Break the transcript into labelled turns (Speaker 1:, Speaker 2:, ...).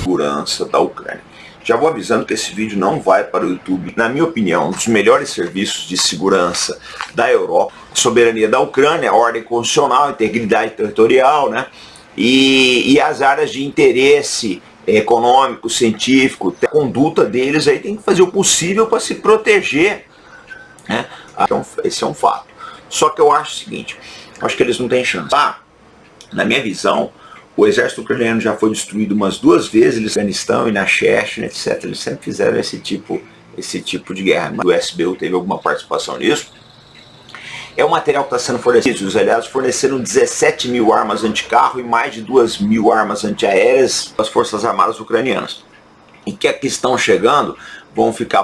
Speaker 1: segurança da Ucrânia. Já vou avisando que esse vídeo não vai para o YouTube. Na minha opinião, um dos melhores serviços de segurança da Europa, soberania da Ucrânia, ordem constitucional, integridade territorial, né? E, e as áreas de interesse econômico, científico, a conduta deles aí tem que fazer o possível para se proteger. Né? Então, esse é um fato. Só que eu acho o seguinte, acho que eles não têm chance. Ah, na minha visão, o exército ucraniano já foi destruído umas duas vezes no Afeganistão e na Chechnya, etc. Eles sempre fizeram esse tipo, esse tipo de guerra. O SBU teve alguma participação nisso. É o material que está sendo fornecido. Os aliados forneceram 17 mil armas anticarro e mais de 2 mil armas antiaéreas às forças armadas ucranianas. E que aqui estão chegando vão ficar